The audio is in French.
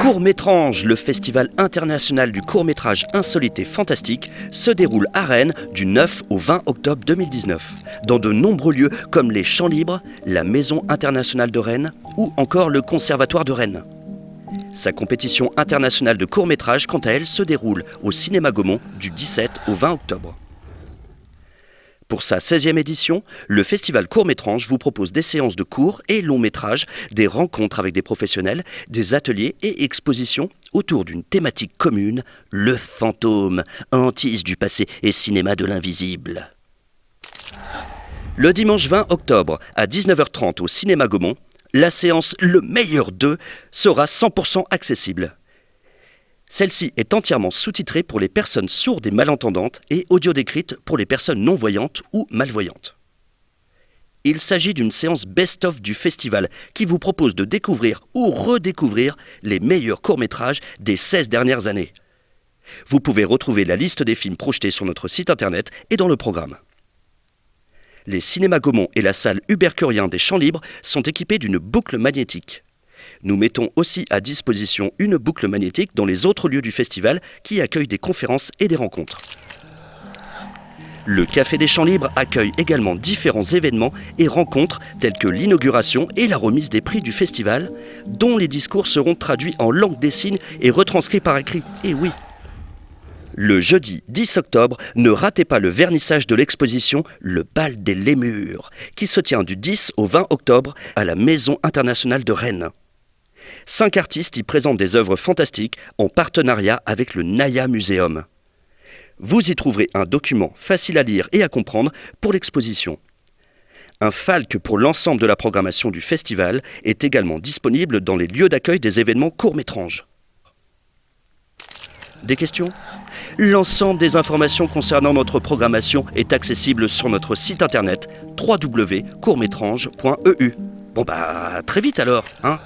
Court-Métrange, le festival international du court-métrage insolite et fantastique, se déroule à Rennes du 9 au 20 octobre 2019, dans de nombreux lieux comme les Champs Libres, la Maison internationale de Rennes ou encore le Conservatoire de Rennes. Sa compétition internationale de court-métrage, quant à elle, se déroule au Cinéma Gaumont du 17 au 20 octobre. Pour sa 16e édition, le festival Court-Métrange vous propose des séances de courts et longs métrages, des rencontres avec des professionnels, des ateliers et expositions autour d'une thématique commune, le fantôme, hantise du passé et cinéma de l'invisible. Le dimanche 20 octobre à 19h30 au Cinéma Gaumont, la séance Le meilleur d'eux sera 100% accessible. Celle-ci est entièrement sous-titrée pour les personnes sourdes et malentendantes et audio-décrite pour les personnes non-voyantes ou malvoyantes. Il s'agit d'une séance best-of du festival qui vous propose de découvrir ou redécouvrir les meilleurs courts-métrages des 16 dernières années. Vous pouvez retrouver la liste des films projetés sur notre site internet et dans le programme. Les cinémas Gaumont et la salle Hubert Curien des Champs Libres sont équipés d'une boucle magnétique. Nous mettons aussi à disposition une boucle magnétique dans les autres lieux du festival qui accueillent des conférences et des rencontres. Le Café des Champs Libres accueille également différents événements et rencontres tels que l'inauguration et la remise des prix du festival, dont les discours seront traduits en langue des signes et retranscrits par écrit. Et oui, le jeudi 10 octobre, ne ratez pas le vernissage de l'exposition Le bal des lémures, qui se tient du 10 au 20 octobre à la Maison internationale de Rennes. Cinq artistes y présentent des œuvres fantastiques en partenariat avec le Naya Museum. Vous y trouverez un document facile à lire et à comprendre pour l'exposition. Un falque pour l'ensemble de la programmation du festival est également disponible dans les lieux d'accueil des événements courts-métranges. Des questions? L'ensemble des informations concernant notre programmation est accessible sur notre site internet www.courtmétrange.eu. Bon bah très vite alors, hein?